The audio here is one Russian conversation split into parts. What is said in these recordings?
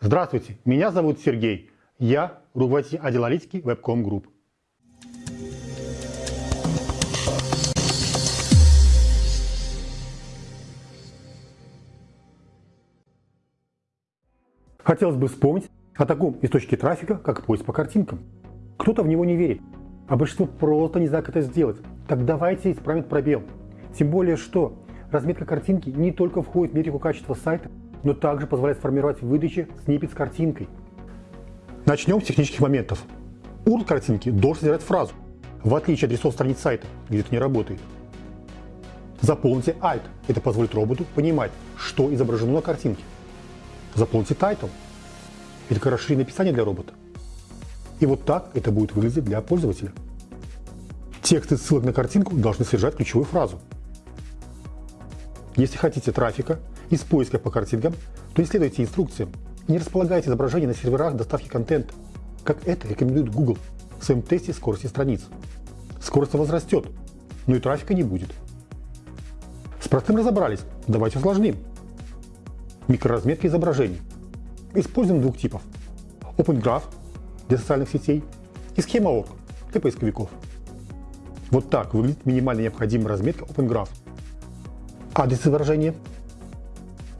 Здравствуйте, меня зовут Сергей. Я руководитель отдела аналитики Webcom Group. Хотелось бы вспомнить о таком источнике трафика, как поиск по картинкам. Кто-то в него не верит, а большинство просто не знает, как это сделать. Так давайте исправим пробел. Тем более, что разметка картинки не только входит в метрику качества сайта, но также позволяет сформировать в выдаче сниппет с картинкой. Начнем с технических моментов. URL картинки должен содержать фразу, в отличие от адресов страниц сайта, где это не работает. Заполните alt, это позволит роботу понимать, что изображено на картинке. Заполните title, это как расширенное описание для робота. И вот так это будет выглядеть для пользователя. Тексты ссылок на картинку должны содержать ключевую фразу. Если хотите трафика из поиска по картинкам, то исследуйте инструкциям не располагайте изображения на серверах доставки контента, как это рекомендует Google в своем тесте скорости страниц. Скорость возрастет, но и трафика не будет. С простым разобрались, давайте усложним. Микроразметка изображений. Используем двух типов. Open Graph для социальных сетей и Schema.org для поисковиков. Вот так выглядит минимально необходимая разметка Open Graph. Адрес изображения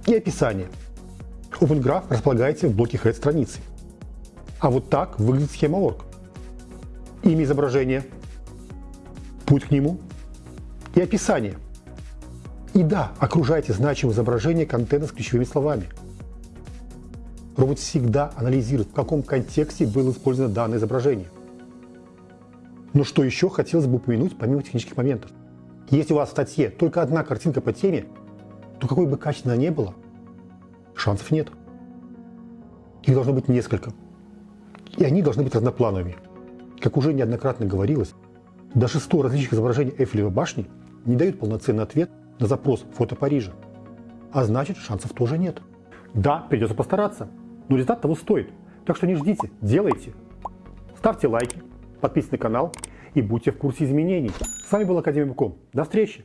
и описание. OpenGraph располагается в блоке Head страницы. А вот так выглядит схема org. Имя изображения, путь к нему и описание. И да, окружайте значимое изображение контента с ключевыми словами. Робот всегда анализирует, в каком контексте было использовано данное изображение. Но что еще хотелось бы упомянуть помимо технических моментов. Если у вас в статье только одна картинка по теме, то какой бы качественно она ни была, шансов нет. Их должно быть несколько. И они должны быть разноплановыми. Как уже неоднократно говорилось, даже 100 различных изображений Эйфелевой башни не дают полноценный ответ на запрос фото Парижа. А значит, шансов тоже нет. Да, придется постараться, но результат того стоит. Так что не ждите, делайте. Ставьте лайки, подписывайтесь на канал и будьте в курсе изменений. С вами был Академик Буком. До встречи!